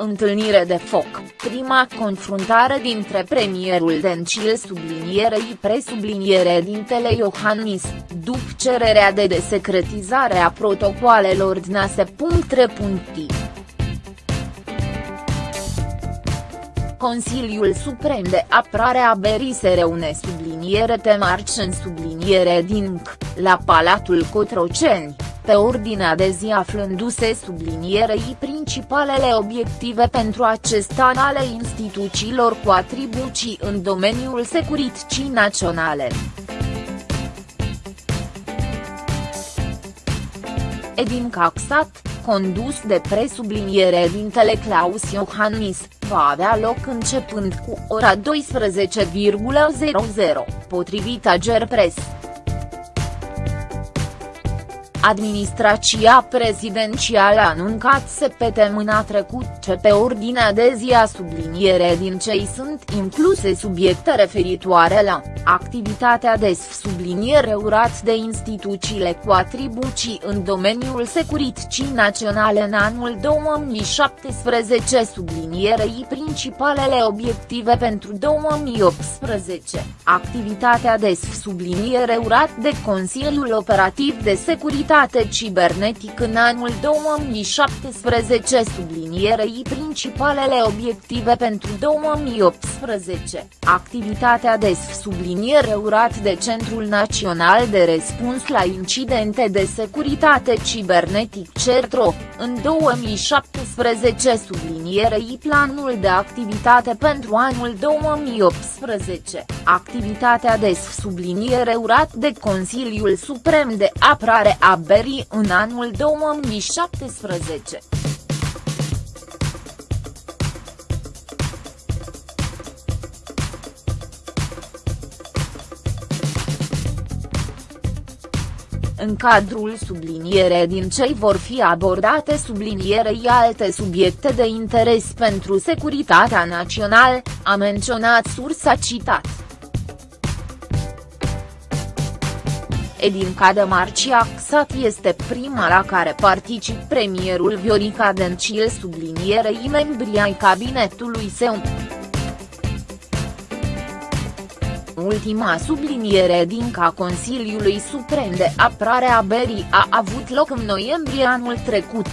Întâlnire de foc, prima confruntare dintre premierul Dencil sublinierei presubliniere dintele Iohannis, după cererea de desecretizare a protocoalelor DNASE. Consiliul Suprem de Apărare a Berii se reune subliniere te marci în subliniere din la Palatul Cotroceni pe ordinea de zi aflându-se sublinierei principalele obiective pentru acest an ale instituțiilor cu atribuții în domeniul securității naționale. Edin Caxat, condus de presubliniere dintele Claus Iohannis, va avea loc începând cu ora 12,00, potrivit Agerpres. Administrația prezidențială a anuncat săptămâna trecut ce pe ordinea de zi a subliniere din cei sunt incluse subiecte referitoare la activitatea de subliniere urat de instituțiile cu atribuții în domeniul securității naționale în anul 2017 sublinierei principalele obiective pentru 2018, activitatea de subliniere urat de Consiliul Operativ de Securitate securitate cibernetic în anul 2017 sublinierei principalele obiective pentru 2018, activitatea de subliniere urat de Centrul Național de Răspuns la Incidente de Securitate Cibernetic CERTRO, în 2017 sublinierei planul de activitate pentru anul 2018, activitatea de subliniere urat de Consiliul Suprem de Apărare a Berry în anul 2017. În cadrul subliniere din cei vor fi abordate sublinierei alte subiecte de interes pentru securitatea națională, a menționat sursa citat. Edin Cadamarci Axat este prima la care particip premierul Viorica Dencil sublinierei membrii ai cabinetului său. Ultima subliniere din ca Consiliului Suprem de Apărare a Berii a avut loc în noiembrie anul trecut.